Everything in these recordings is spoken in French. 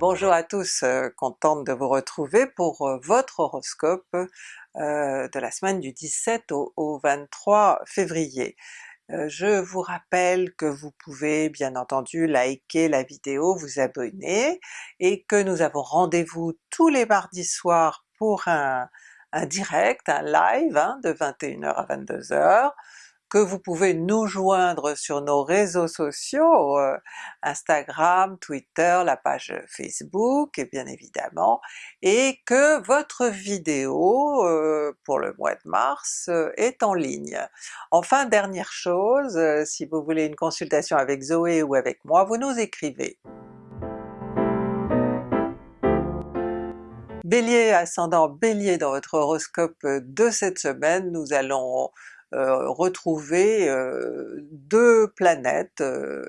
Bonjour à tous, euh, contente de vous retrouver pour euh, votre horoscope euh, de la semaine du 17 au, au 23 février. Je vous rappelle que vous pouvez bien entendu liker la vidéo, vous abonner, et que nous avons rendez-vous tous les mardis soirs pour un, un direct, un live hein, de 21h à 22h, que vous pouvez nous joindre sur nos réseaux sociaux, euh, Instagram, Twitter, la page Facebook et bien évidemment, et que votre vidéo euh, pour le mois de mars euh, est en ligne. Enfin dernière chose, si vous voulez une consultation avec Zoé ou avec moi, vous nous écrivez. Bélier, ascendant Bélier dans votre horoscope de cette semaine, nous allons euh, retrouver euh, deux planètes euh,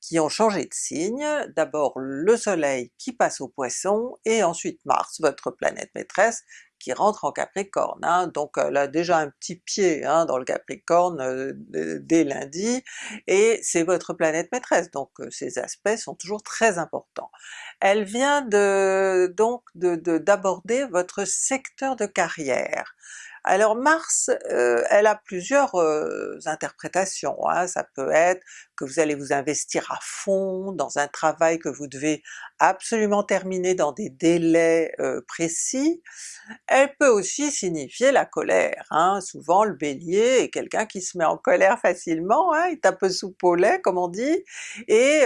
qui ont changé de signe, d'abord le soleil qui passe au poisson, et ensuite Mars, votre planète maîtresse, qui rentre en Capricorne, hein. donc elle a déjà un petit pied hein, dans le Capricorne dès lundi, et c'est votre planète maîtresse, donc ces aspects sont toujours très importants. Elle vient de donc d'aborder de, votre secteur de carrière. Alors Mars, euh, elle a plusieurs euh, interprétations, hein. ça peut être que vous allez vous investir à fond dans un travail que vous devez absolument terminer dans des délais euh, précis. Elle peut aussi signifier la colère, hein. souvent le Bélier est quelqu'un qui se met en colère facilement, hein, il est un peu lait comme on dit, et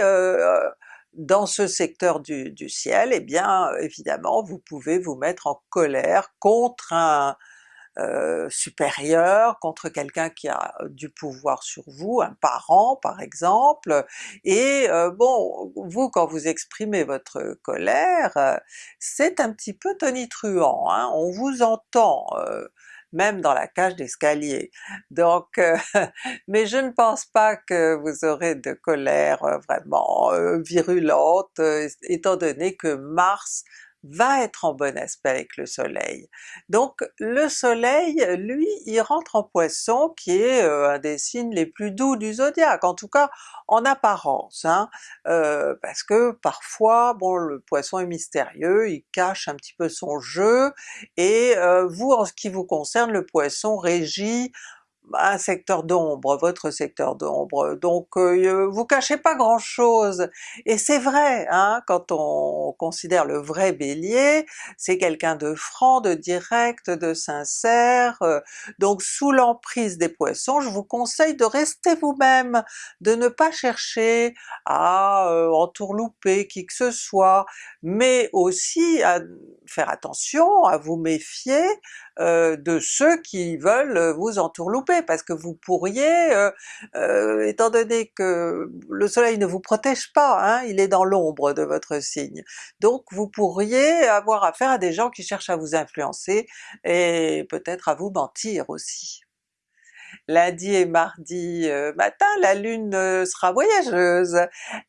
dans ce secteur du, du ciel, eh bien évidemment vous pouvez vous mettre en colère contre un, euh, supérieur, contre quelqu'un qui a du pouvoir sur vous, un parent par exemple, et euh, bon, vous quand vous exprimez votre colère, euh, c'est un petit peu tonitruant, hein? on vous entend même dans la cage d'escalier. Donc, mais je ne pense pas que vous aurez de colère vraiment virulente, étant donné que Mars va être en bon aspect avec le soleil. Donc le soleil, lui, il rentre en Poisson qui est euh, un des signes les plus doux du zodiaque, en tout cas en apparence, hein, euh, parce que parfois, bon le Poisson est mystérieux, il cache un petit peu son jeu, et euh, vous en ce qui vous concerne, le Poisson régit un secteur d'ombre, votre secteur d'ombre, donc euh, vous cachez pas grand chose. Et c'est vrai, hein, quand on considère le vrai Bélier, c'est quelqu'un de franc, de direct, de sincère, euh, donc sous l'emprise des Poissons, je vous conseille de rester vous-même, de ne pas chercher à euh, entourlouper qui que ce soit, mais aussi à faire attention, à vous méfier euh, de ceux qui veulent vous entourlouper, parce que vous pourriez, euh, euh, étant donné que le soleil ne vous protège pas, hein, il est dans l'ombre de votre signe, donc vous pourriez avoir affaire à des gens qui cherchent à vous influencer et peut-être à vous mentir aussi lundi et mardi matin, la Lune sera voyageuse.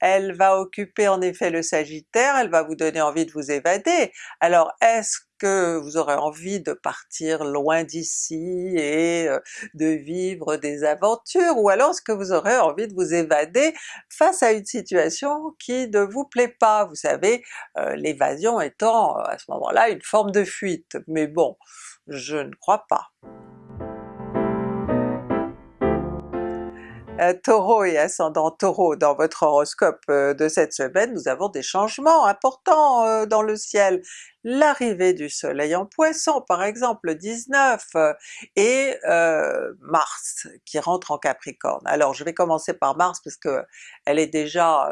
Elle va occuper en effet le Sagittaire, elle va vous donner envie de vous évader. Alors est-ce que vous aurez envie de partir loin d'ici et de vivre des aventures, ou alors est-ce que vous aurez envie de vous évader face à une situation qui ne vous plaît pas? Vous savez, l'évasion étant à ce moment-là une forme de fuite, mais bon, je ne crois pas. Euh, Taureau et ascendant Taureau dans votre horoscope euh, de cette semaine, nous avons des changements importants euh, dans le ciel. L'arrivée du soleil en Poisson par exemple le 19, et Mars qui rentre en Capricorne. Alors je vais commencer par Mars parce que elle est déjà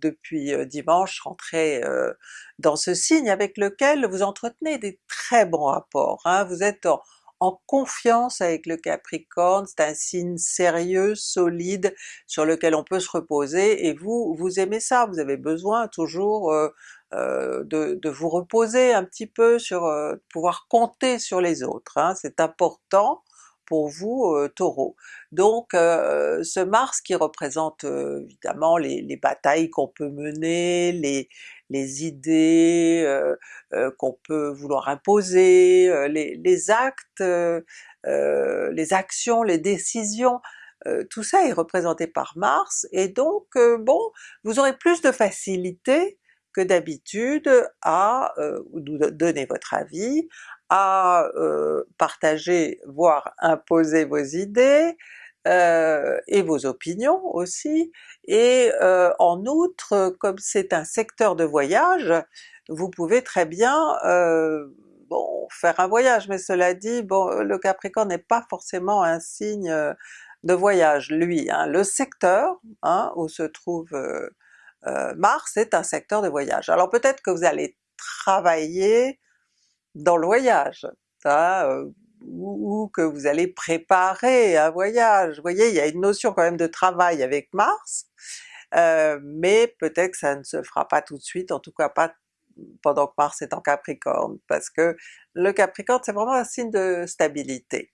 depuis dimanche rentrée dans ce signe avec lequel vous entretenez des très bons rapports. Hein. Vous êtes en confiance avec le Capricorne, c'est un signe sérieux, solide, sur lequel on peut se reposer, et vous, vous aimez ça, vous avez besoin toujours euh, euh, de, vous reposer un petit peu sur euh, pouvoir compter sur les autres, hein. c'est important pour vous euh, Taureau. Donc euh, ce Mars qui représente euh, évidemment les, les batailles qu'on peut mener, les, idées qu'on peut vouloir imposer, les, les, actes, les actions, les décisions, tout ça est représenté par Mars, et donc bon, vous aurez plus de facilité que d'habitude à euh, donner votre avis, à euh, partager voire imposer vos idées, euh, et vos opinions aussi, et euh, en outre comme c'est un secteur de voyage, vous pouvez très bien bon, faire un voyage, mais cela dit, bon, le Capricorne n'est pas forcément un signe de voyage lui, hein. le secteur hein, où se trouve Mars est un secteur de voyage. Alors peut-être que vous allez travailler dans le voyage, hein, ou, que vous allez préparer un voyage. Vous voyez, il y a une notion quand même de travail avec Mars, euh, mais peut-être que ça ne se fera pas tout de suite, en tout cas pas pendant que Mars est en Capricorne, parce que le Capricorne c'est vraiment un signe de stabilité.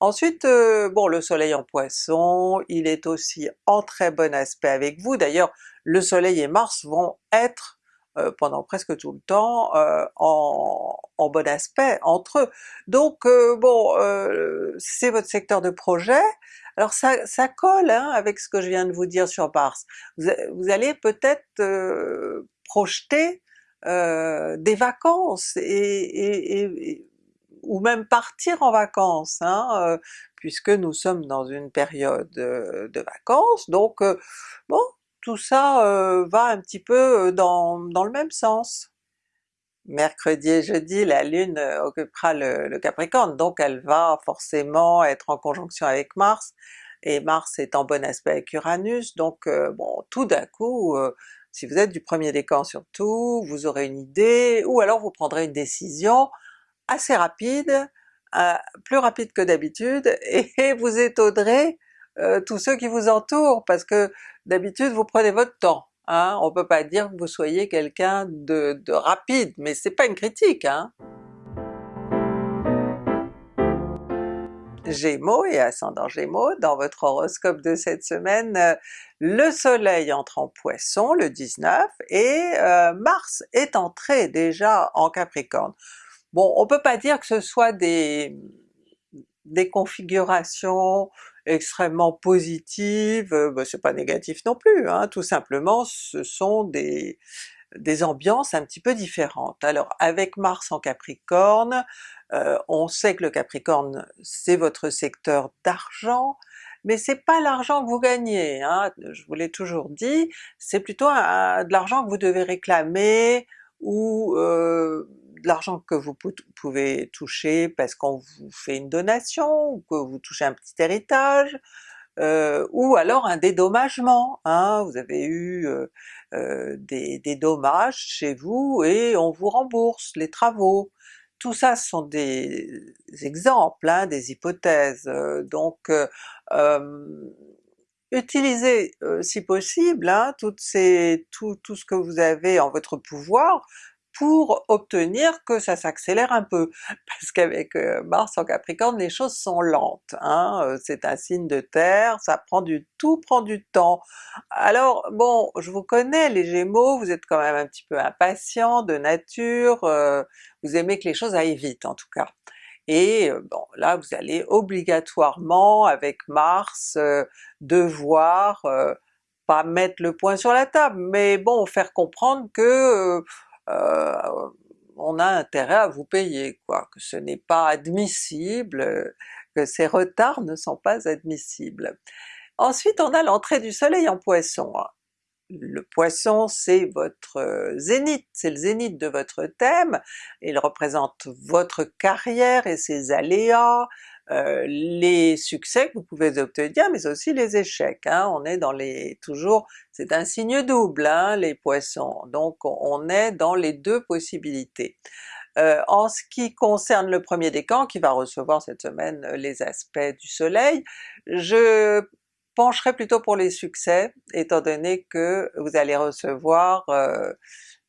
Ensuite, euh, bon le soleil en Poisson, il est aussi en très bon aspect avec vous, d'ailleurs le soleil et Mars vont être euh, pendant presque tout le temps euh, en, bon aspect entre eux. Donc euh, bon, c'est votre secteur de projet, alors ça, ça colle hein, avec ce que je viens de vous dire sur Mars. Vous, allez peut-être projeter des vacances et, ou même partir en vacances, hein, puisque nous sommes dans une période de vacances, donc bon, tout ça euh, va un petit peu euh, dans, le même sens. Mercredi et jeudi, la Lune euh, occupera le, Capricorne, donc elle va forcément être en conjonction avec Mars, et Mars est en bon aspect avec Uranus, donc bon tout d'un coup, si vous êtes du premier décan surtout, vous aurez une idée, ou alors vous prendrez une décision assez rapide, plus rapide que d'habitude, et vous étonnerez tous ceux qui vous entourent, parce que d'habitude vous prenez votre temps, hein? on peut pas dire que vous soyez quelqu'un de, rapide, mais c'est pas une critique. Hein? Gémeaux et ascendant Gémeaux, dans votre horoscope de cette semaine, euh, le soleil entre en Poisson le 19 et euh, Mars est entré déjà en Capricorne. Bon, on peut pas dire que ce soit des, des configurations extrêmement positive, euh, bah, c'est pas négatif non plus, hein, tout simplement ce sont des, des ambiances un petit peu différentes. Alors avec Mars en Capricorne, euh, on sait que le Capricorne c'est votre secteur d'argent, mais c'est pas l'argent que vous gagnez, hein, je vous l'ai toujours dit, c'est plutôt de l'argent que vous devez réclamer, ou euh, de l'argent que vous pouvez toucher parce qu'on vous fait une donation, ou que vous touchez un petit héritage, euh, ou alors un dédommagement, hein, vous avez eu euh, euh, des, dommages chez vous et on vous rembourse les travaux. Tout ça sont des exemples, hein, des hypothèses, donc utilisez si possible hein, toutes ces, tout, tout ce que vous avez en votre pouvoir pour obtenir que ça s'accélère un peu, parce qu'avec euh, Mars en Capricorne les choses sont lentes, hein? Euh, c'est un signe de terre, ça prend du tout prend du temps. Alors bon, je vous connais les Gémeaux, vous êtes quand même un petit peu impatient de nature, euh, vous aimez que les choses aillent vite en tout cas. Et bon là vous allez obligatoirement avec Mars devoir pas mettre le point sur la table, mais bon faire comprendre que euh, on a intérêt à vous payer, quoi, que ce n'est pas admissible, que ces retards ne sont pas admissibles. Ensuite on a l'entrée du soleil en Poisson. Le Poisson c'est votre zénith, c'est le zénith de votre thème, il représente votre carrière et ses aléas, euh, les succès que vous pouvez obtenir, mais aussi les échecs. Hein. On est dans les... toujours... c'est un signe double hein, les Poissons, donc on est dans les deux possibilités. Euh, en ce qui concerne le premier décan qui va recevoir cette semaine euh, les aspects du soleil, je pencherai plutôt pour les succès, étant donné que vous allez recevoir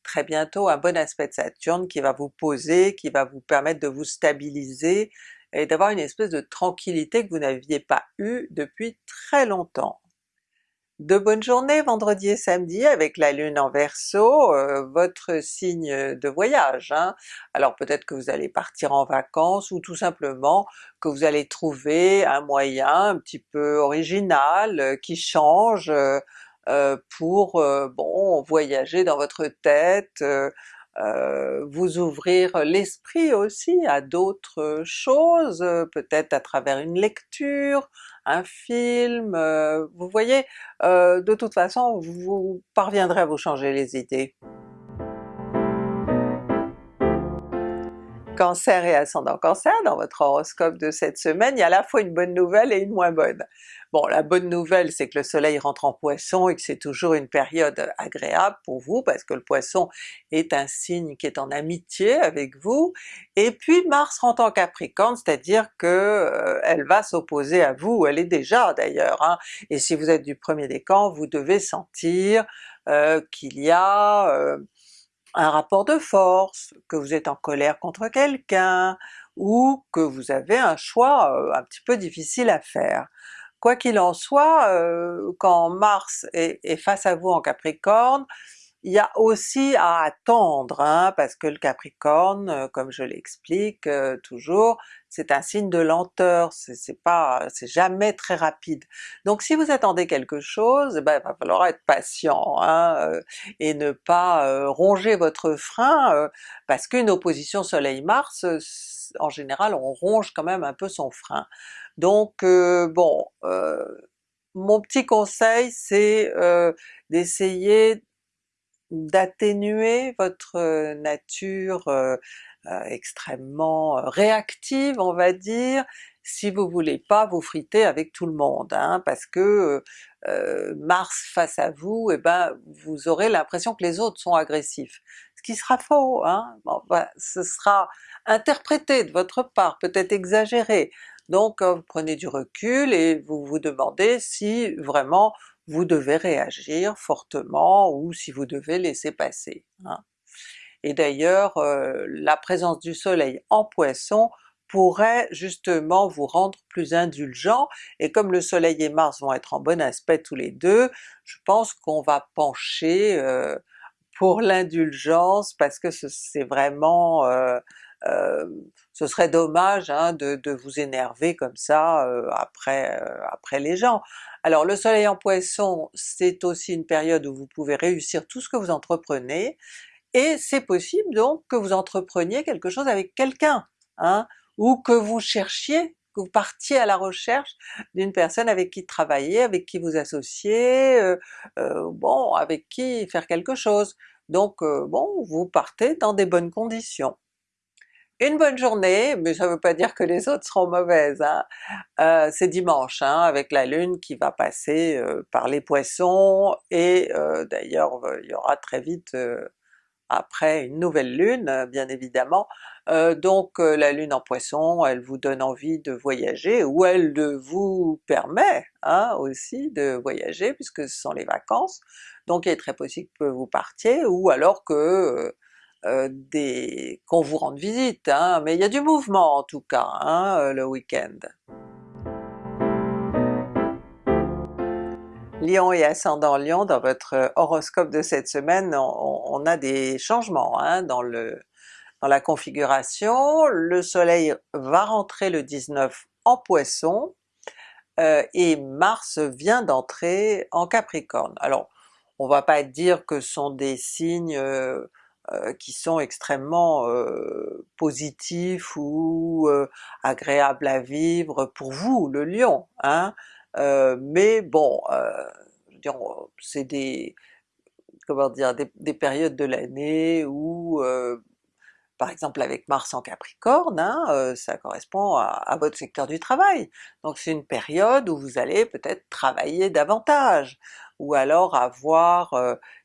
très bientôt un bon aspect de Saturne qui va vous poser, qui va vous permettre de vous stabiliser et d'avoir une espèce de tranquillité que vous n'aviez pas eu depuis très longtemps. De bonnes journées vendredi et samedi avec la Lune en Verseau, euh, votre signe de voyage. Hein. Alors peut-être que vous allez partir en vacances ou tout simplement que vous allez trouver un moyen un petit peu original, euh, qui change, euh, pour bon voyager dans votre tête, vous ouvrir l'esprit aussi à d'autres choses, peut-être à travers une lecture, un film, vous voyez, de toute façon vous parviendrez à vous changer les idées. Cancer et ascendant Cancer, dans votre horoscope de cette semaine, il y a à la fois une bonne nouvelle et une moins bonne. Bon, la bonne nouvelle c'est que le soleil rentre en Poisson et que c'est toujours une période agréable pour vous, parce que le Poisson est un signe qui est en amitié avec vous, et puis Mars rentre en Capricorne, c'est-à-dire que euh, elle va s'opposer à vous, elle est déjà d'ailleurs, hein, et si vous êtes du premier décan, vous devez sentir euh, qu'il y a euh, un rapport de force, que vous êtes en colère contre quelqu'un, ou que vous avez un choix euh, un petit peu difficile à faire. Quoi qu'il en soit, euh, quand Mars est, face à vous en Capricorne, il y a aussi à attendre, hein, parce que le Capricorne, euh, comme je l'explique euh, toujours, c'est un signe de lenteur, c'est pas, c'est jamais très rapide. Donc si vous attendez quelque chose, ben, il va falloir être patient, hein, euh, et ne pas ronger votre frein, parce qu'une opposition Soleil-Mars, en général on ronge quand même un peu son frein. Donc bon, mon petit conseil c'est d'essayer d'atténuer votre nature extrêmement réactive on va dire, si vous voulez pas vous friter avec tout le monde, hein, parce que Mars face à vous, eh ben vous aurez l'impression que les autres sont agressifs. Ce qui sera faux, hein, ben, ce sera interprété de votre part, peut-être exagéré, donc vous prenez du recul et vous vous demandez si vraiment vous devez réagir fortement ou si vous devez laisser passer. Hein. Et d'ailleurs euh, la présence du soleil en Poisson pourrait justement vous rendre plus indulgent, et comme le soleil et Mars vont être en bon aspect tous les deux, je pense qu'on va pencher euh, pour l'indulgence parce que c'est vraiment euh, euh, ce serait dommage hein, de, vous énerver comme ça euh, après, euh, après les gens. Alors le soleil en Poisson, c'est aussi une période où vous pouvez réussir tout ce que vous entreprenez, et c'est possible donc que vous entrepreniez quelque chose avec quelqu'un, hein, ou que vous cherchiez, que vous partiez à la recherche d'une personne avec qui travailler, avec qui vous associer, bon avec qui faire quelque chose. Donc bon, vous partez dans des bonnes conditions une bonne journée, mais ça ne veut pas dire que les autres seront mauvaises. Hein. Euh, c'est dimanche, hein, avec la Lune qui va passer euh, par les Poissons, et euh, d'ailleurs il y aura très vite après une nouvelle Lune, bien évidemment. donc la Lune en Poisson, elle vous donne envie de voyager, ou elle vous permet hein, aussi de voyager, puisque ce sont les vacances, donc il est très possible que vous partiez, ou alors que euh, qu'on vous rende visite, hein, mais il y a du mouvement en tout cas hein, euh, le week-end. Lion et ascendant Lion, dans votre horoscope de cette semaine, on, a des changements hein, dans, le, dans la configuration. Le soleil va rentrer le 19 en Poisson, euh, et Mars vient d'entrer en Capricorne. Alors on va pas dire que ce sont des signes qui sont extrêmement euh, positifs ou euh, agréables à vivre pour vous, le Lion, hein? mais bon, c'est des comment dire, des, périodes de l'année où par exemple avec Mars en Capricorne, hein, ça correspond à, à, votre secteur du travail. Donc c'est une période où vous allez peut-être travailler davantage, ou alors avoir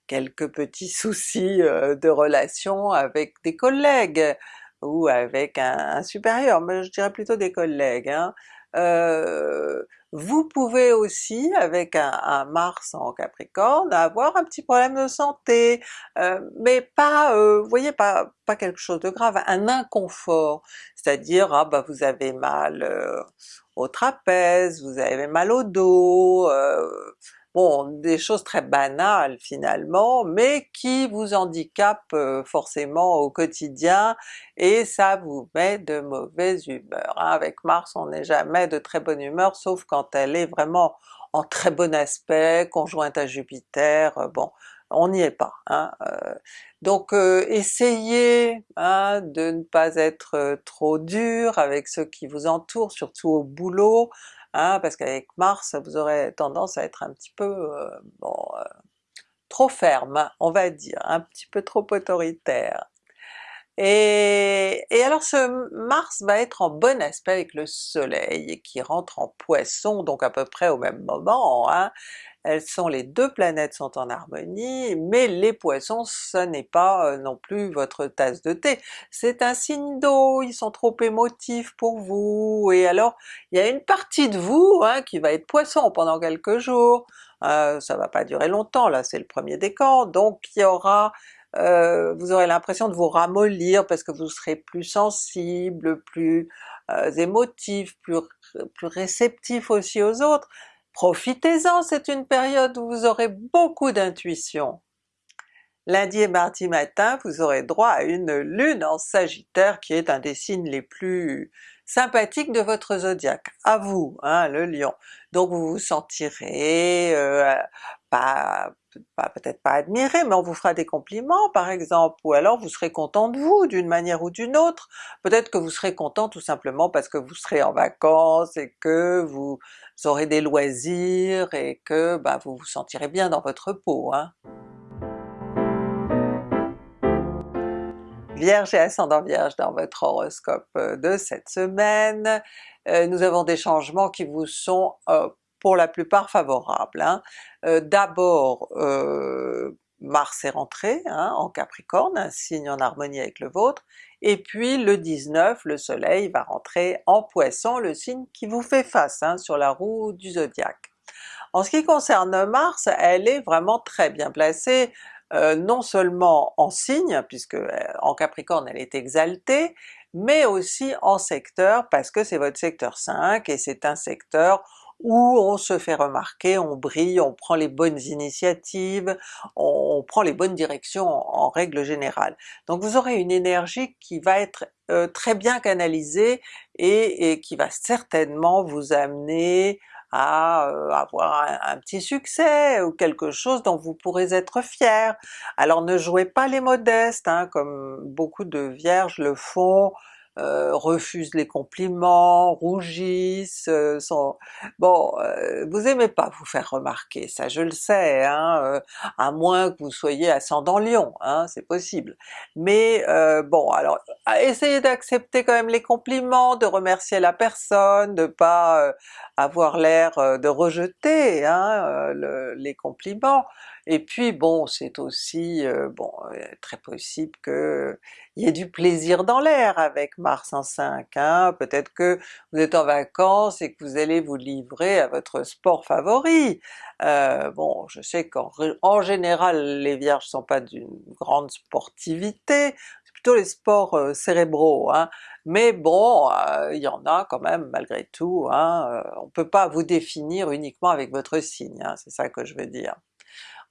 quelques petits soucis de relation avec des collègues ou avec un, supérieur, mais je dirais plutôt des collègues. Hein. Euh, vous pouvez aussi, avec un, Mars en Capricorne, avoir un petit problème de santé, mais pas, voyez, pas, pas quelque chose de grave, un inconfort, c'est-à-dire ah bah vous avez mal au trapèze, vous avez mal au dos, Bon, des choses très banales finalement, mais qui vous handicapent euh, forcément au quotidien, et ça vous met de mauvaise humeur. Hein. Avec Mars on n'est jamais de très bonne humeur, sauf quand elle est vraiment en très bon aspect, conjointe à Jupiter, bon, on n'y est pas. Hein, donc essayez hein, de ne pas être trop dur avec ceux qui vous entourent, surtout au boulot, hein, parce qu'avec Mars vous aurez tendance à être un petit peu bon, trop ferme, on va dire, un petit peu trop autoritaire. Et, alors ce Mars va être en bon aspect avec le Soleil qui rentre en Poisson, donc à peu près au même moment, hein. elles sont les deux planètes sont en harmonie, mais les Poissons ce n'est pas euh, non plus votre tasse de thé, c'est un signe d'eau, ils sont trop émotifs pour vous, et alors il y a une partie de vous hein, qui va être Poisson pendant quelques jours, euh, ça va pas durer longtemps, là c'est le premier décan, donc il y aura euh, vous aurez l'impression de vous ramollir parce que vous serez plus sensible, plus euh, émotif, plus, plus réceptif aussi aux autres. Profitez-en, c'est une période où vous aurez beaucoup d'intuition. Lundi et mardi matin, vous aurez droit à une lune en Sagittaire qui est un des signes les plus sympathiques de votre zodiaque, à vous, hein, le Lion. Donc vous vous sentirez euh, pas peut-être pas admirer, mais on vous fera des compliments par exemple, ou alors vous serez content de vous d'une manière ou d'une autre. Peut-être que vous serez content tout simplement parce que vous serez en vacances et que vous aurez des loisirs et que bah, vous vous sentirez bien dans votre peau. Hein. Vierge et ascendant Vierge dans votre horoscope euh, de cette semaine, euh, nous avons des changements qui vous sont euh, pour la plupart favorables. Hein. Euh, d'abord euh, Mars est rentré hein, en Capricorne, un signe en harmonie avec le vôtre, et puis le 19, le soleil va rentrer en Poisson, le signe qui vous fait face hein, sur la roue du zodiaque. En ce qui concerne Mars, elle est vraiment très bien placée, euh, non seulement en signe, puisque en Capricorne elle est exaltée, mais aussi en secteur, parce que c'est votre secteur 5 et c'est un secteur où on se fait remarquer, on brille, on prend les bonnes initiatives, on, prend les bonnes directions en, règle générale. Donc vous aurez une énergie qui va être euh, très bien canalisée et, qui va certainement vous amener à euh, avoir un, petit succès ou quelque chose dont vous pourrez être fier. Alors ne jouez pas les modestes, hein, comme beaucoup de vierges le font, euh, refusent les compliments, rougissent, euh, sont... bon, euh, vous aimez pas vous faire remarquer, ça je le sais, hein, à moins que vous soyez ascendant Lion, hein, c'est possible. Mais bon, alors essayez d'accepter quand même les compliments, de remercier la personne, de pas avoir l'air de rejeter hein, les compliments, et puis bon, c'est aussi bon très possible que il y ait du plaisir dans l'air avec Mars en 5, hein? peut-être que vous êtes en vacances et que vous allez vous livrer à votre sport favori. Euh, bon, je sais qu'en général les Vierges sont pas d'une grande sportivité, c'est plutôt les sports euh, cérébraux, hein? mais bon, euh, il y en a quand même malgré tout, hein? on peut pas vous définir uniquement avec votre signe, hein, c'est ça que je veux dire.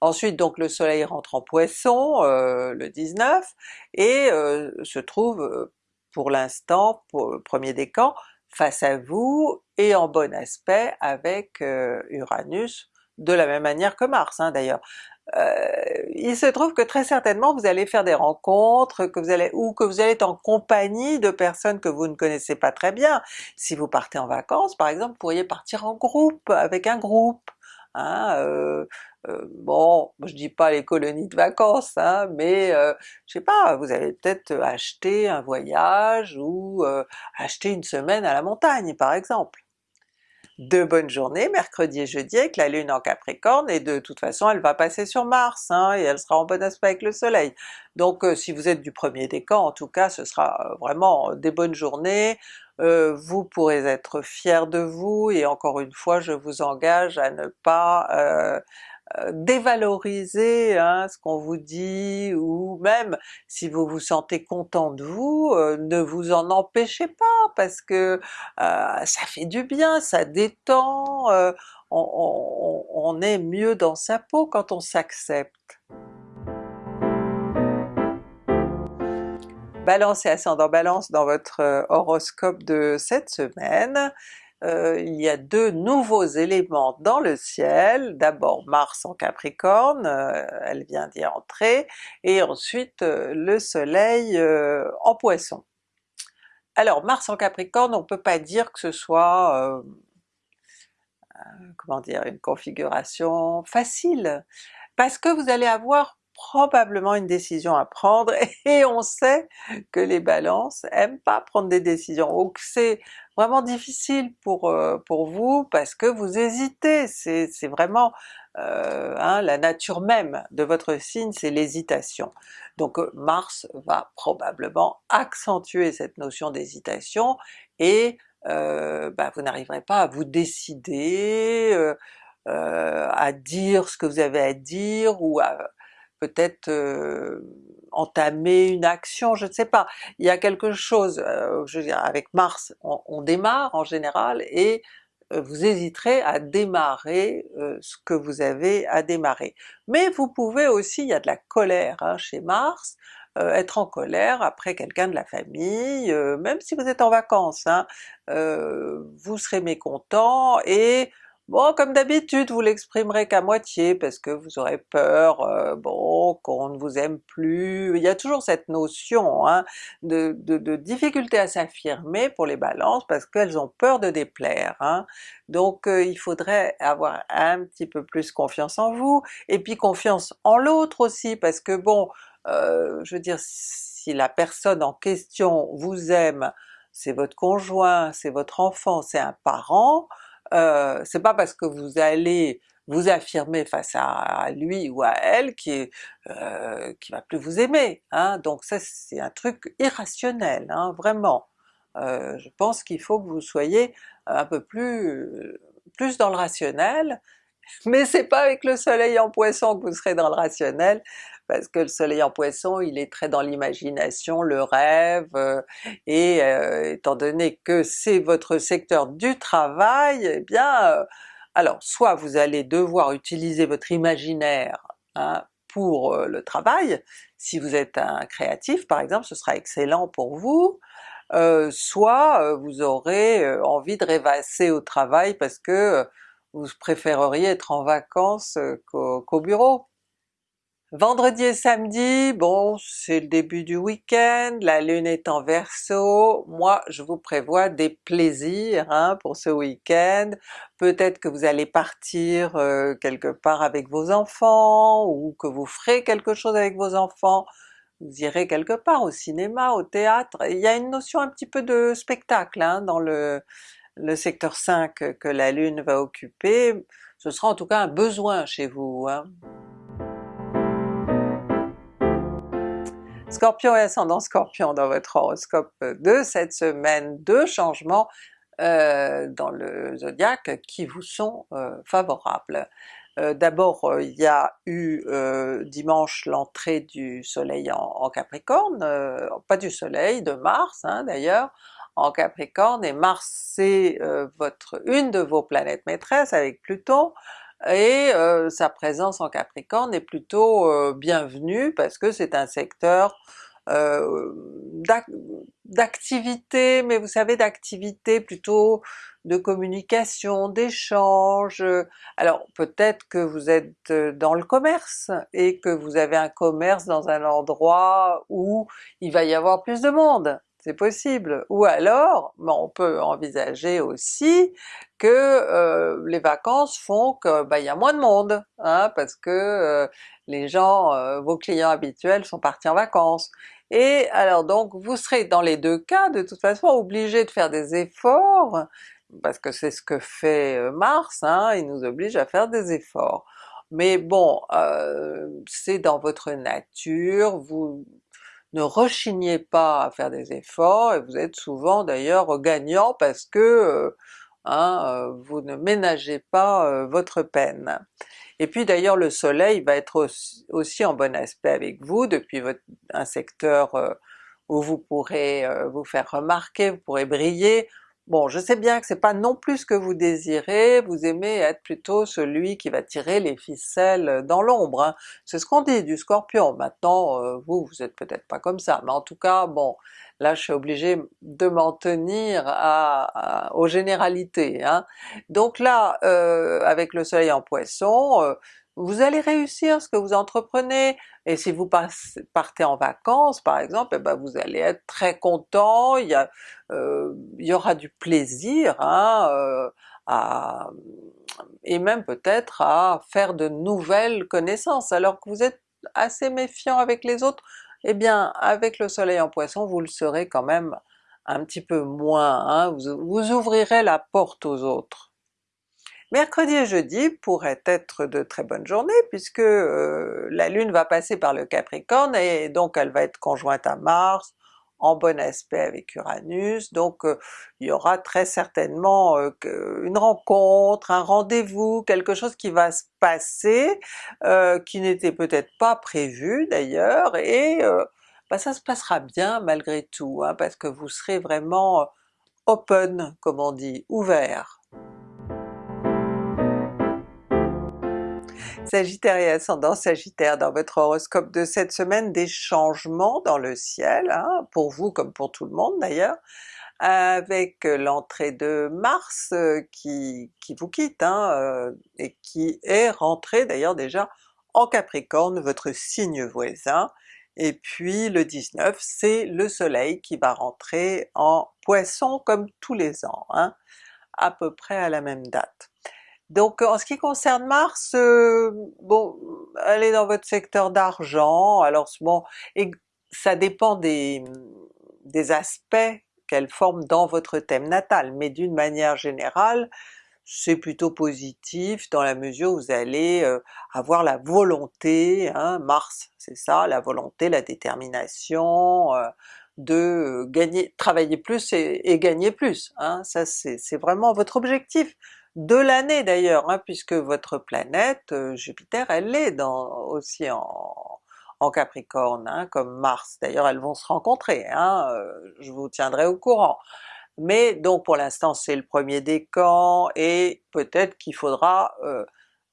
Ensuite donc le soleil rentre en Poisson euh, le 19 et euh, se trouve euh, pour l'instant, le premier décan, face à vous et en bon aspect avec Uranus, de la même manière que Mars hein, d'ailleurs. il se trouve que très certainement vous allez faire des rencontres, que vous allez ou que vous allez être en compagnie de personnes que vous ne connaissez pas très bien. Si vous partez en vacances par exemple, vous pourriez partir en groupe, avec un groupe, hein, euh, bon, je dis pas les colonies de vacances, hein, mais euh, je sais pas, vous allez peut-être acheter un voyage ou euh, acheter une semaine à la montagne par exemple. De bonnes journées, mercredi et jeudi avec la Lune en Capricorne, et de toute façon elle va passer sur Mars, hein, et elle sera en bon aspect avec le Soleil. Donc si vous êtes du premier décan, en tout cas ce sera vraiment des bonnes journées, vous pourrez être fier de vous, et encore une fois je vous engage à ne pas euh, dévaloriser hein, ce qu'on vous dit, ou même si vous vous sentez content de vous, euh, ne vous en empêchez pas parce que euh, ça fait du bien, ça détend, on est mieux dans sa peau quand on s'accepte. Balance et ascendant Balance dans votre horoscope de cette semaine. il y a deux nouveaux éléments dans le ciel, d'abord Mars en Capricorne, elle vient d'y entrer, et ensuite le soleil en Poisson. Alors Mars en Capricorne, on peut pas dire que ce soit comment dire, une configuration facile, parce que vous allez avoir probablement une décision à prendre et on sait que les balances aiment pas prendre des décisions, donc c'est vraiment difficile pour, euh, pour vous parce que vous hésitez, c'est vraiment euh, hein, la nature même de votre signe, c'est l'hésitation. Donc euh, Mars va probablement accentuer cette notion d'hésitation et bah, vous n'arriverez pas à vous décider, à dire ce que vous avez à dire ou à peut-être entamer une action, je ne sais pas. Il y a quelque chose, je veux dire, avec Mars, on, démarre en général et vous hésiterez à démarrer ce que vous avez à démarrer. Mais vous pouvez aussi, il y a de la colère hein, chez Mars, être en colère après quelqu'un de la famille, même si vous êtes en vacances, hein, vous serez mécontent et Bon, comme d'habitude, vous l'exprimerez qu'à moitié parce que vous aurez peur, euh, bon, qu'on ne vous aime plus, il y a toujours cette notion hein, de, difficulté à s'affirmer pour les balances parce qu'elles ont peur de déplaire. Hein. Donc euh, il faudrait avoir un petit peu plus confiance en vous, et puis confiance en l'autre aussi, parce que bon, euh, je veux dire, si la personne en question vous aime, c'est votre conjoint, c'est votre enfant, c'est un parent, euh, c'est pas parce que vous allez vous affirmer face à, lui ou à elle qui, euh, qui va plus vous aimer, hein? donc ça c'est un truc irrationnel, hein, vraiment. Euh, je pense qu'il faut que vous soyez un peu plus, plus dans le rationnel, mais c'est pas avec le soleil en poisson que vous serez dans le rationnel, parce que le soleil en poisson il est très dans l'imagination, le rêve, euh, et euh, étant donné que c'est votre secteur du travail, eh bien euh, alors soit vous allez devoir utiliser votre imaginaire hein, pour le travail, si vous êtes un créatif par exemple, ce sera excellent pour vous, soit vous aurez envie de rêvasser au travail parce que vous préféreriez être en vacances qu'au bureau? Vendredi et samedi, bon c'est le début du week-end, la lune est en Verseau, moi je vous prévois des plaisirs hein, pour ce week-end, peut-être que vous allez partir euh, quelque part avec vos enfants, ou que vous ferez quelque chose avec vos enfants, vous irez quelque part au cinéma, au théâtre, il y a une notion un petit peu de spectacle hein, dans le, le secteur 5 que la lune va occuper, ce sera en tout cas un besoin chez vous. Hein. Scorpion et ascendant Scorpion dans votre horoscope de cette semaine, deux changements euh, dans le zodiaque qui vous sont euh, favorables. Euh, d'abord il y a eu dimanche l'entrée du soleil en, Capricorne, pas du soleil, de Mars hein, d'ailleurs, en Capricorne, et Mars c'est votre une de vos planètes maîtresses avec Pluton, et euh, sa présence en Capricorne est plutôt euh, bienvenue parce que c'est un secteur euh, d'activité, mais vous savez d'activité plutôt de communication, d'échange. Alors peut-être que vous êtes dans le commerce et que vous avez un commerce dans un endroit où il va y avoir plus de monde, possible. Ou alors, on peut envisager aussi que euh, les vacances font que bah, y a moins de monde, hein, parce que euh, les gens, euh, vos clients habituels sont partis en vacances. Et alors donc vous serez dans les deux cas de toute façon obligé de faire des efforts, parce que c'est ce que fait Mars, hein, il nous oblige à faire des efforts. Mais bon, c'est dans votre nature, vous ne rechignez pas à faire des efforts, et vous êtes souvent d'ailleurs gagnant parce que Hein, euh, vous ne ménagez pas euh, votre peine. Et puis d'ailleurs le soleil va être aussi, en bon aspect avec vous depuis votre, un secteur euh, où vous pourrez vous faire remarquer, vous pourrez briller, Bon, je sais bien que c'est pas non plus ce que vous désirez, vous aimez être plutôt celui qui va tirer les ficelles dans l'ombre, hein. c'est ce qu'on dit du Scorpion. Maintenant, euh, vous, vous êtes peut-être pas comme ça, mais en tout cas, bon, là je suis obligée de m'en tenir à, aux généralités. Hein. Donc là, euh, avec le soleil en Poisson, euh, vous allez réussir ce que vous entreprenez, et si vous partez en vacances par exemple, eh ben vous allez être très content, il y, euh, aura du plaisir hein, euh, à, et même peut-être à faire de nouvelles connaissances, alors que vous êtes assez méfiant avec les autres, eh bien avec le soleil en Poisson vous le serez quand même un petit peu moins, hein, vous ouvrirez la porte aux autres. Mercredi et jeudi pourraient être de très bonnes journées puisque euh, la Lune va passer par le Capricorne et donc elle va être conjointe à Mars, en bon aspect avec Uranus, donc euh, il y aura très certainement euh, une rencontre, un rendez-vous, quelque chose qui va se passer, qui n'était peut-être pas prévu d'ailleurs, et bah, ça se passera bien malgré tout, hein, parce que vous serez vraiment open comme on dit, ouvert. Sagittaire et ascendant Sagittaire, dans votre horoscope de cette semaine, des changements dans le ciel, hein, pour vous comme pour tout le monde d'ailleurs, avec l'entrée de Mars euh, qui, qui vous quitte, hein, euh, et qui est rentré d'ailleurs déjà en Capricorne, votre signe voisin, et puis le 19 c'est le soleil qui va rentrer en Poisson comme tous les ans, hein, à peu près à la même date. Donc en ce qui concerne Mars, euh, bon, elle est dans votre secteur d'argent, alors bon, et ça dépend des, aspects qu'elle forme dans votre thème natal, mais d'une manière générale, c'est plutôt positif dans la mesure où vous allez euh, avoir la volonté, hein, Mars c'est ça, la volonté, la détermination, euh, de gagner, travailler plus et, et gagner plus, hein, ça c'est vraiment votre objectif de l'année d'ailleurs, hein, puisque votre planète euh, Jupiter elle est dans, aussi en, Capricorne, hein, comme Mars, d'ailleurs elles vont se rencontrer, hein, euh, je vous tiendrai au courant. Mais donc pour l'instant c'est le premier décan, et peut-être qu'il faudra euh,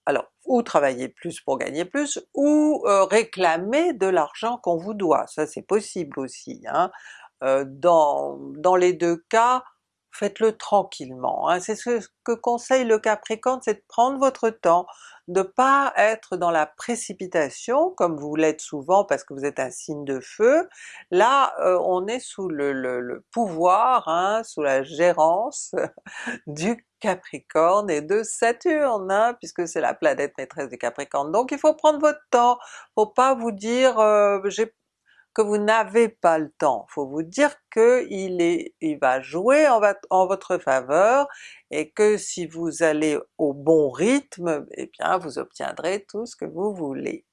alors ou travailler plus pour gagner plus, ou réclamer de l'argent qu'on vous doit, ça c'est possible aussi. Dans, dans les deux cas, faites-le tranquillement. Hein. C'est ce que conseille le Capricorne, c'est de prendre votre temps, de pas être dans la précipitation comme vous l'êtes souvent parce que vous êtes un signe de feu. Là euh, on est sous le, pouvoir, hein, sous la gérance du Capricorne et de Saturne, hein, puisque c'est la planète maîtresse du Capricorne. Donc il faut prendre votre temps, faut pas vous dire euh, j'ai que vous n'avez pas le temps, faut vous dire qu'il est, il va jouer en, votre faveur et que si vous allez au bon rythme, eh bien vous obtiendrez tout ce que vous voulez.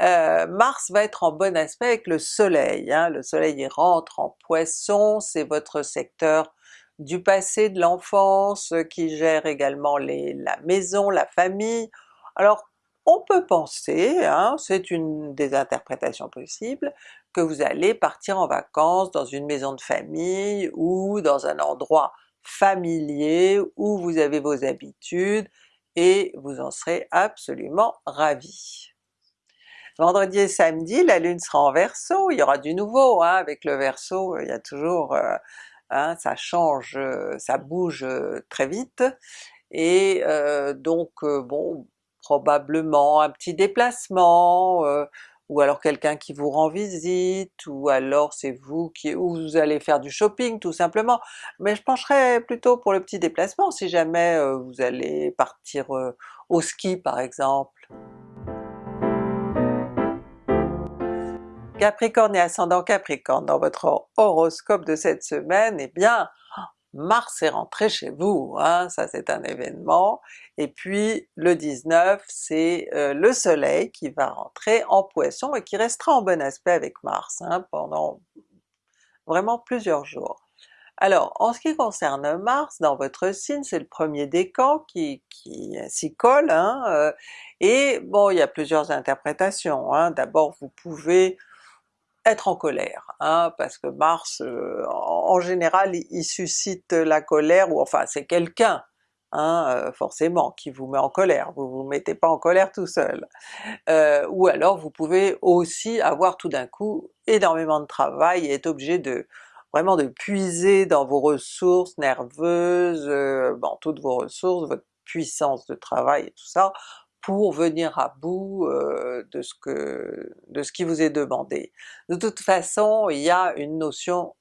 Euh, Mars va être en bon aspect avec le soleil, hein. le soleil rentre en Poisson, c'est votre secteur du passé, de l'enfance, qui gère également la maison, la famille. Alors on peut penser, hein, c'est une des interprétations possibles, que vous allez partir en vacances dans une maison de famille ou dans un endroit familier où vous avez vos habitudes et vous en serez absolument ravi. Vendredi et samedi, la Lune sera en Verseau, il y aura du nouveau, hein, avec le Verseau il y a toujours, euh, hein, ça change, ça bouge très vite, et euh, donc euh, bon, probablement un petit déplacement, euh, ou alors quelqu'un qui vous rend visite, ou alors c'est vous qui ou vous allez faire du shopping tout simplement, mais je pencherais plutôt pour le petit déplacement si jamais euh, vous allez partir euh, au ski par exemple. Capricorne et ascendant Capricorne, dans votre horoscope de cette semaine, eh bien Mars est rentré chez vous, hein, ça c'est un événement, et puis le 19 c'est euh, le soleil qui va rentrer en Poisson et qui restera en bon aspect avec Mars hein, pendant vraiment plusieurs jours. Alors en ce qui concerne Mars, dans votre signe c'est le premier décan qui, qui s'y colle, hein, euh, et bon il y a plusieurs interprétations. D'abord vous pouvez être en colère, hein, parce que Mars euh, en général il suscite la colère, ou enfin c'est quelqu'un hein, euh, forcément qui vous met en colère, vous vous mettez pas en colère tout seul. Euh, ou alors vous pouvez aussi avoir tout d'un coup énormément de travail et être obligé de vraiment de puiser dans vos ressources nerveuses, bon toutes vos ressources, votre puissance de travail et tout ça, pour venir à bout de, ce que, de ce qui vous est demandé. De toute façon, il y a une notion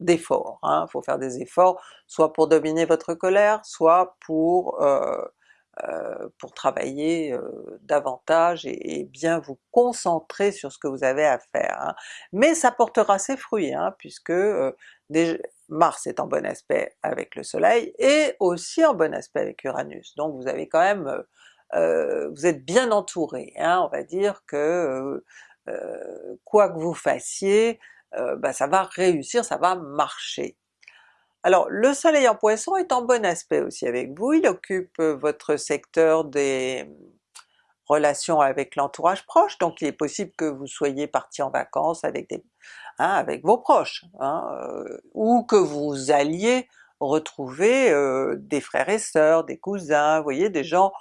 d'effort, il hein. faut faire des efforts, soit pour dominer votre colère, soit pour, pour travailler davantage et, bien vous concentrer sur ce que vous avez à faire. Hein. Mais ça portera ses fruits, hein, puisque Mars est en bon aspect avec le soleil et aussi en bon aspect avec Uranus, donc vous avez quand même vous êtes bien entouré, hein, on va dire que quoi que vous fassiez, bah, ça va réussir, ça va marcher. Alors le soleil en Poisson est en bon aspect aussi avec vous, il occupe votre secteur des relations avec l'entourage proche, donc il est possible que vous soyez parti en vacances avec, des, hein, avec vos proches, hein, ou que vous alliez retrouver des frères et sœurs, des cousins, vous voyez, des gens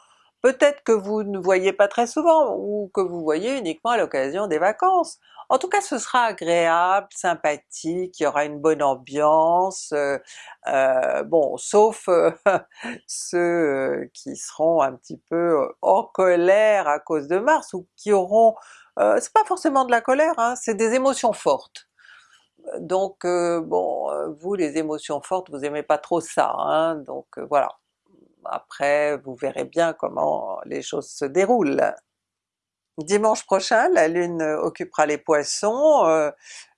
peut-être que vous ne voyez pas très souvent, ou que vous voyez uniquement à l'occasion des vacances. En tout cas ce sera agréable, sympathique, il y aura une bonne ambiance, euh, euh, bon sauf euh, ceux qui seront un petit peu en colère à cause de Mars, ou qui auront, c'est pas forcément de la colère, hein, c'est des émotions fortes. Donc bon, vous les émotions fortes, vous aimez pas trop ça, hein, donc voilà après vous verrez bien comment les choses se déroulent. Dimanche prochain, la Lune occupera les Poissons, euh,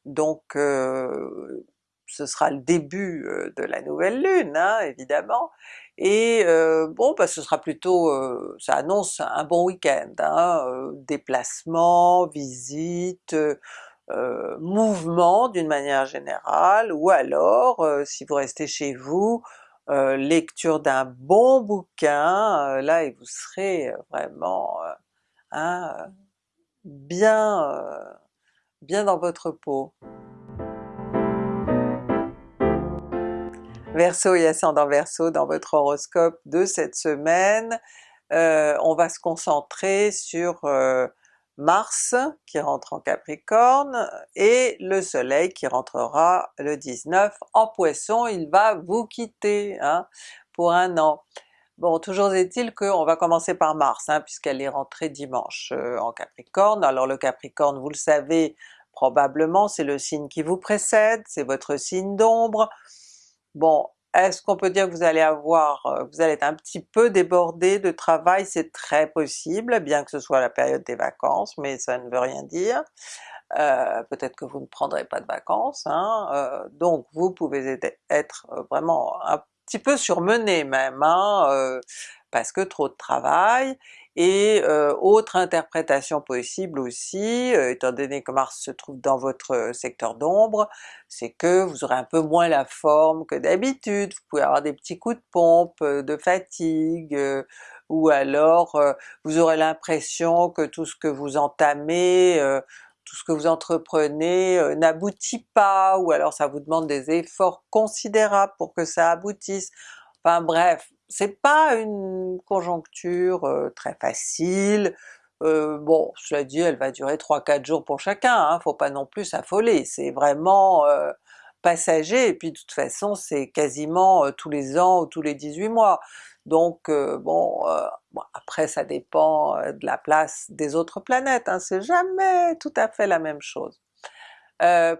donc euh, ce sera le début euh, de la nouvelle Lune, hein, évidemment, et bon bah ce sera plutôt, ça annonce un bon week-end, hein, déplacements, visites, mouvements d'une manière générale, ou alors si vous restez chez vous, euh, lecture d'un bon bouquin, euh, là et vous serez vraiment euh, hein, bien, bien dans votre peau. Verseau et ascendant Verseau dans votre horoscope de cette semaine, on va se concentrer sur Mars qui rentre en Capricorne et le soleil qui rentrera le 19 en Poisson, il va vous quitter hein, pour un an. Bon, toujours est-il qu'on va commencer par Mars, hein, puisqu'elle est rentrée dimanche euh, en Capricorne. Alors le Capricorne, vous le savez probablement, c'est le signe qui vous précède, c'est votre signe d'ombre. Bon, est-ce qu'on peut dire que vous allez avoir, euh, vous allez être un petit peu débordé de travail? C'est très possible, bien que ce soit la période des vacances, mais ça ne veut rien dire. Euh, peut-être que vous ne prendrez pas de vacances, hein, euh, donc vous pouvez être vraiment un petit peu surmené même, hein, parce que trop de travail, et euh, autre interprétation possible aussi, euh, étant donné que Mars se trouve dans votre euh, secteur d'ombre, c'est que vous aurez un peu moins la forme que d'habitude, vous pouvez avoir des petits coups de pompe, de fatigue, ou alors vous aurez l'impression que tout ce que vous entamez, tout ce que vous entreprenez n'aboutit pas, ou alors ça vous demande des efforts considérables pour que ça aboutisse. Enfin bref, c'est pas une conjoncture très facile, bon cela dit elle va durer 3-4 jours pour chacun, hein, faut pas non plus s'affoler, c'est vraiment passager. Et puis de toute façon c'est quasiment tous les ans ou tous les 18 mois. Donc bon, après ça dépend de la place des autres planètes, hein, c'est jamais tout à fait la même chose.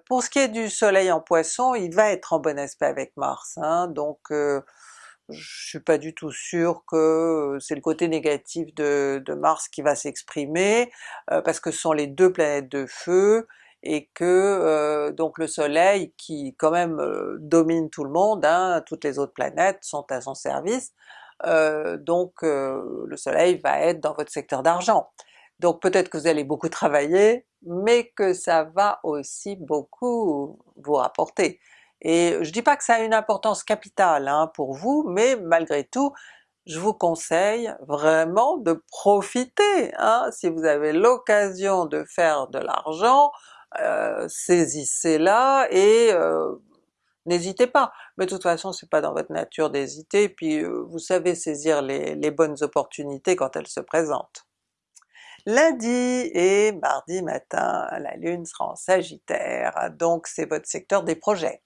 pour ce qui est du soleil en Poisson, il va être en bon aspect avec Mars, hein, donc je suis pas du tout sûr que c'est le côté négatif de, Mars qui va s'exprimer, parce que ce sont les deux planètes de feu, et que donc le soleil qui quand même domine tout le monde, hein, toutes les autres planètes sont à son service, donc le soleil va être dans votre secteur d'argent. Donc peut-être que vous allez beaucoup travailler, mais que ça va aussi beaucoup vous rapporter. Et je dis pas que ça a une importance capitale hein, pour vous, mais malgré tout, je vous conseille vraiment de profiter. Hein. Si vous avez l'occasion de faire de l'argent, saisissez-la et n'hésitez pas. Mais de toute façon c'est pas dans votre nature d'hésiter, puis vous savez saisir les bonnes opportunités quand elles se présentent. Lundi et mardi matin, la Lune sera en Sagittaire, donc c'est votre secteur des projets.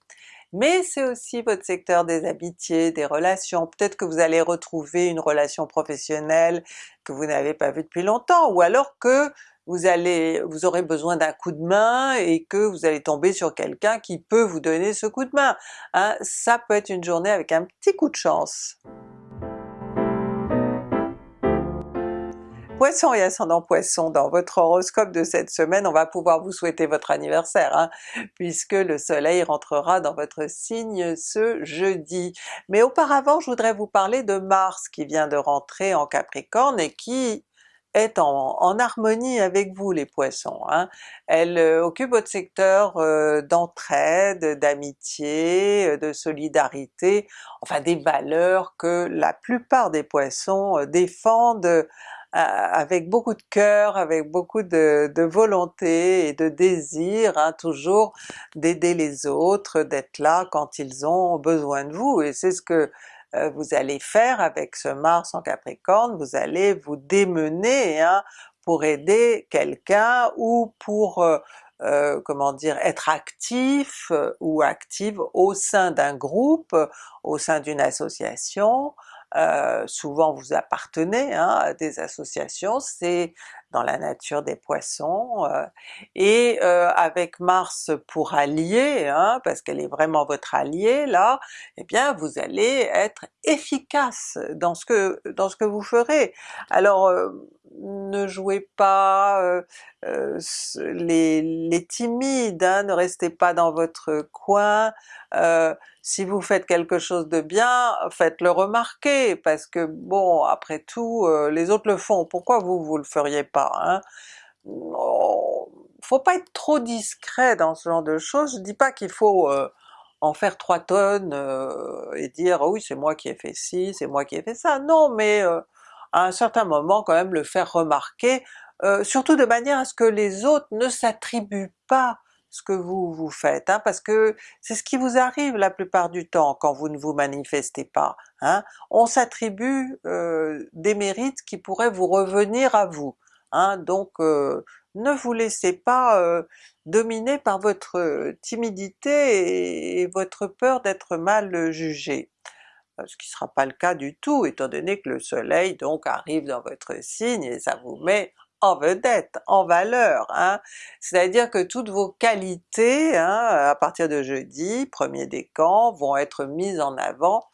Mais c'est aussi votre secteur des amitiés, des relations, peut-être que vous allez retrouver une relation professionnelle que vous n'avez pas vue depuis longtemps, ou alors que vous allez, vous aurez besoin d'un coup de main et que vous allez tomber sur quelqu'un qui peut vous donner ce coup de main. Hein. Ça peut être une journée avec un petit coup de chance. Poisson et ascendant Poisson, dans votre horoscope de cette semaine, on va pouvoir vous souhaiter votre anniversaire, hein, puisque le soleil rentrera dans votre signe ce jeudi. Mais auparavant je voudrais vous parler de Mars qui vient de rentrer en Capricorne et qui est en, harmonie avec vous les Poissons. Hein. Elle euh, occupe votre secteur euh, d'entraide, d'amitié, euh, de solidarité, enfin des valeurs que la plupart des Poissons défendent avec beaucoup de cœur, avec beaucoup de, volonté et de désir, hein, toujours d'aider les autres, d'être là quand ils ont besoin de vous, et c'est ce que euh, vous allez faire avec ce Mars en Capricorne, vous allez vous démener hein, pour aider quelqu'un ou pour euh, euh, comment dire, être actif ou active au sein d'un groupe, au sein d'une association, euh, souvent vous appartenez hein, à des associations, c'est dans la nature des poissons, euh, et euh, avec Mars pour allié, hein, parce qu'elle est vraiment votre allié là, eh bien vous allez être efficace dans ce que, dans ce que vous ferez. Alors ne jouez pas les, les, timides, hein, ne restez pas dans votre coin, si vous faites quelque chose de bien, faites-le remarquer, parce que bon, après tout, euh, les autres le font, pourquoi vous, vous le feriez pas? Hein? faut pas être trop discret dans ce genre de choses, je dis pas qu'il faut euh, en faire trois tonnes euh, et dire oui c'est moi qui ai fait ci, c'est moi qui ai fait ça, non mais à un certain moment quand même le faire remarquer, surtout de manière à ce que les autres ne s'attribuent pas ce que vous vous faites, hein, parce que c'est ce qui vous arrive la plupart du temps quand vous ne vous manifestez pas. Hein. On s'attribue euh, des mérites qui pourraient vous revenir à vous. Hein, donc euh, ne vous laissez pas euh, dominer par votre timidité et, votre peur d'être mal jugé ce qui ne sera pas le cas du tout étant donné que le soleil donc arrive dans votre signe et ça vous met en vedette, en valeur. Hein. C'est-à-dire que toutes vos qualités, hein, à partir de jeudi, premier décan, vont être mises en avant,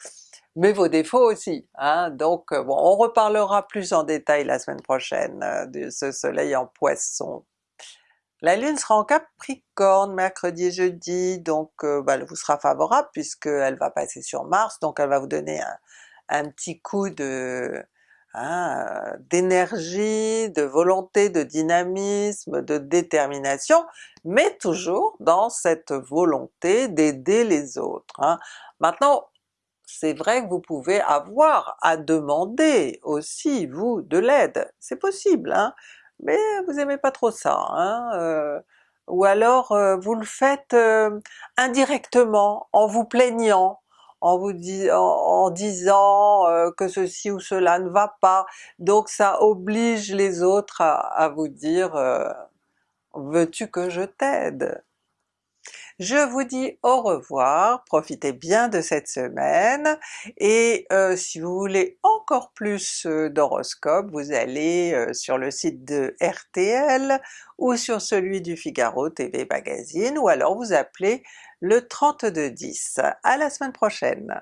mais vos défauts aussi. Hein. Donc euh, bon, on reparlera plus en détail la semaine prochaine euh, de ce soleil en Poisson. La Lune sera en Capricorne mercredi et jeudi, donc euh, bah, elle vous sera favorable puisqu'elle va passer sur Mars, donc elle va vous donner un petit coup Hein, d'énergie, de volonté, de dynamisme, de détermination, mais toujours dans cette volonté d'aider les autres. Hein. Maintenant c'est vrai que vous pouvez avoir à demander aussi vous de l'aide, c'est possible, hein, mais vous aimez pas trop ça, hein, euh, ou alors euh, vous le faites euh, indirectement, en vous plaignant, en vous disant que ceci ou cela ne va pas, donc ça oblige les autres à, vous dire veux-tu que je t'aide? Je vous dis au revoir, profitez bien de cette semaine, et euh, si vous voulez encore plus d'horoscopes, vous allez sur le site de RTL ou sur celui du Figaro TV Magazine, ou alors vous appelez le 3210. À la semaine prochaine!